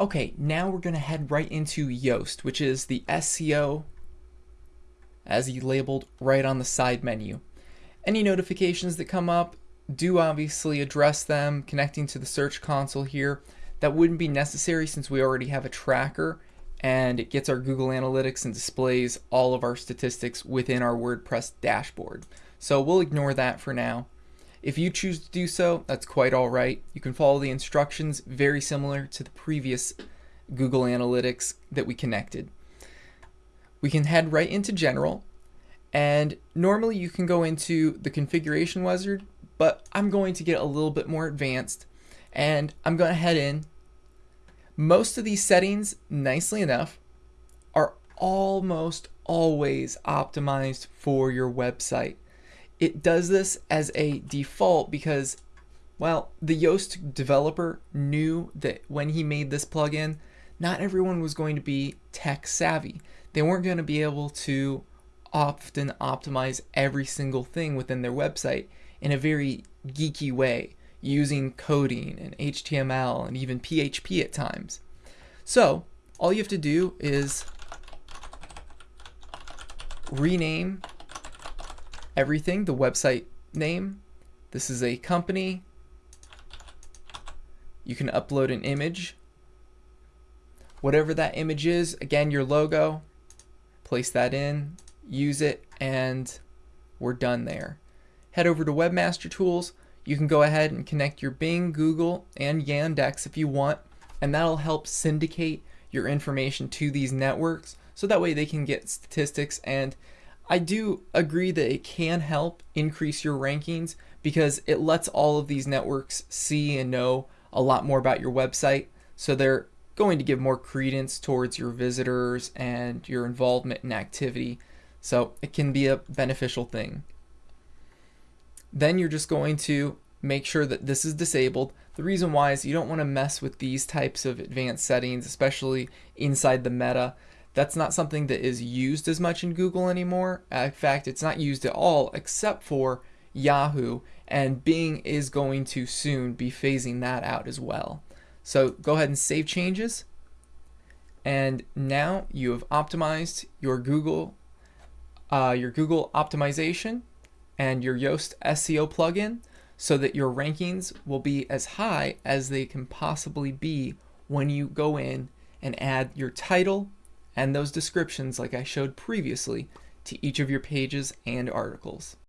Okay, now we're going to head right into Yoast, which is the SEO as he labeled right on the side menu. Any notifications that come up, do obviously address them connecting to the search console here. That wouldn't be necessary since we already have a tracker and it gets our Google Analytics and displays all of our statistics within our WordPress dashboard. So we'll ignore that for now. If you choose to do so, that's quite all right. You can follow the instructions very similar to the previous Google Analytics that we connected. We can head right into general and normally you can go into the configuration wizard, but I'm going to get a little bit more advanced and I'm going to head in. Most of these settings, nicely enough, are almost always optimized for your website. It does this as a default because, well, the Yoast developer knew that when he made this plugin, not everyone was going to be tech savvy. They weren't going to be able to often optimize every single thing within their website in a very geeky way using coding and HTML and even PHP at times. So all you have to do is rename everything, the website name. This is a company. You can upload an image. Whatever that image is, again, your logo, place that in, use it, and we're done there. Head over to Webmaster Tools. You can go ahead and connect your Bing, Google, and Yandex if you want, and that'll help syndicate your information to these networks so that way they can get statistics and I do agree that it can help increase your rankings because it lets all of these networks see and know a lot more about your website so they're going to give more credence towards your visitors and your involvement in activity so it can be a beneficial thing. Then you're just going to make sure that this is disabled. The reason why is you don't want to mess with these types of advanced settings, especially inside the meta. That's not something that is used as much in Google anymore. In fact, it's not used at all except for Yahoo, and Bing is going to soon be phasing that out as well. So go ahead and save changes. And now you have optimized your Google uh, your Google optimization and your Yoast SEO plugin so that your rankings will be as high as they can possibly be when you go in and add your title and those descriptions like I showed previously to each of your pages and articles.